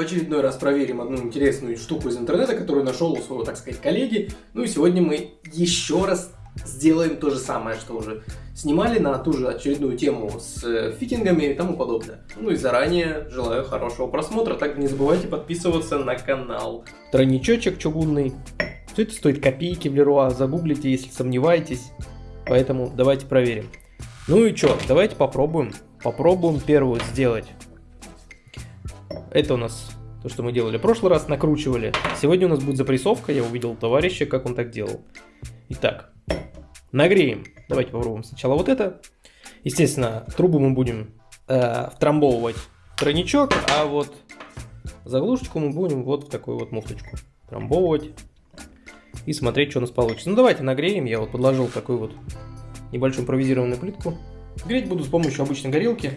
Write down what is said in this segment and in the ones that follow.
В очередной раз проверим одну интересную штуку из интернета, которую нашел у своего, так сказать, коллеги. Ну и сегодня мы еще раз сделаем то же самое, что уже снимали на ту же очередную тему с э, фитингами и тому подобное. Ну и заранее желаю хорошего просмотра. Также не забывайте подписываться на канал. Тройничочек чугунный. Все это стоит копейки в Леруа. Загуглите, если сомневаетесь. Поэтому давайте проверим. Ну и что, давайте попробуем. Попробуем первую сделать. Это у нас то, что мы делали в прошлый раз, накручивали. Сегодня у нас будет запрессовка, я увидел товарища, как он так делал. Итак, нагреем. Давайте попробуем сначала вот это. Естественно, трубу мы будем э, втрамбовывать в тройничок, а вот заглушечку мы будем вот в такую вот муфточку трамбовывать и смотреть, что у нас получится. Ну давайте нагреем, я вот подложил такую вот небольшую импровизированную плитку. Греть буду с помощью обычной горелки.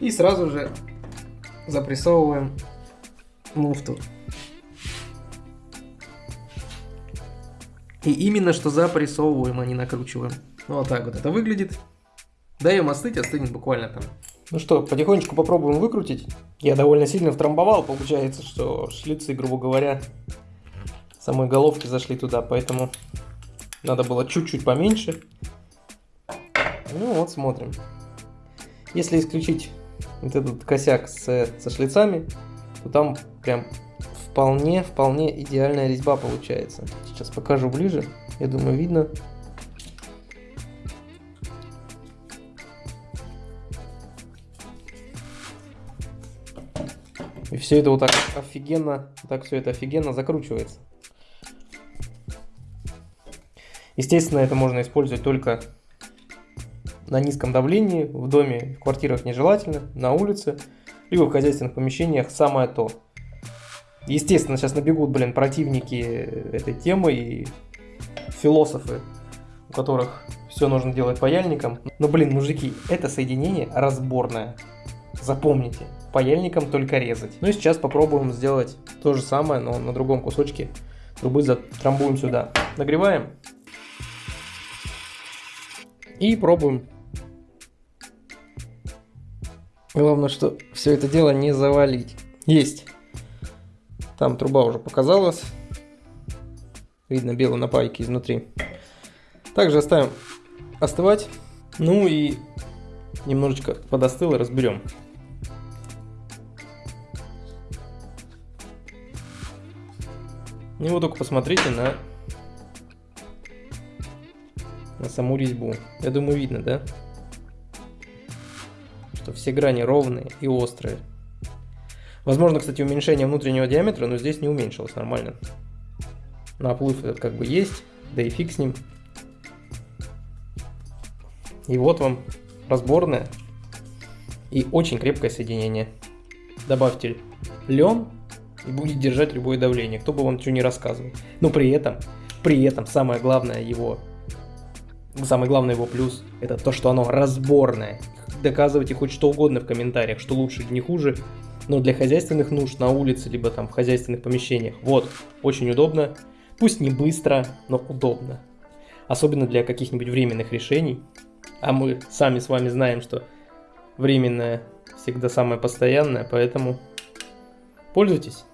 И сразу же запрессовываем муфту. И именно что запрессовываем, а не накручиваем. Ну, вот так вот это выглядит. Даем остыть, остынет буквально там. Ну что, потихонечку попробуем выкрутить. Я довольно сильно втрамбовал, получается, что шлицы, грубо говоря, самой головки зашли туда, поэтому надо было чуть-чуть поменьше. Ну вот, смотрим. Если исключить вот этот косяк с, со шлицами, то там прям вполне, вполне идеальная резьба получается. Сейчас покажу ближе. Я думаю, видно. И все это вот так офигенно, так все это офигенно закручивается. Естественно, это можно использовать только на низком давлении, в доме, в квартирах нежелательно, на улице, либо в хозяйственных помещениях самое то. Естественно, сейчас набегут, блин, противники этой темы и философы, у которых все нужно делать паяльником. Но, блин, мужики, это соединение разборное. Запомните, паяльником только резать. Ну и сейчас попробуем сделать то же самое, но на другом кусочке трубы затрамбуем сюда. Нагреваем. И пробуем. Главное, что все это дело не завалить. Есть. Там труба уже показалась. Видно белые напайки изнутри. Также оставим остывать. Ну и немножечко подостыло, разберем. И вот только посмотрите на, на саму резьбу. Я думаю, видно, да? Что все грани ровные и острые. Возможно, кстати, уменьшение внутреннего диаметра, но здесь не уменьшилось нормально. Наплыв этот как бы есть, да и фиг с ним. И вот вам разборное и очень крепкое соединение. Добавьте лен и будет держать любое давление, кто бы вам что не рассказывал. Но при этом, при этом самое главное его, самый главный его плюс, это то, что оно разборное. Доказывайте хоть что угодно в комментариях, что лучше или не хуже, но для хозяйственных нужд на улице, либо там в хозяйственных помещениях, вот, очень удобно. Пусть не быстро, но удобно. Особенно для каких-нибудь временных решений. А мы сами с вами знаем, что временное всегда самое постоянное, поэтому пользуйтесь.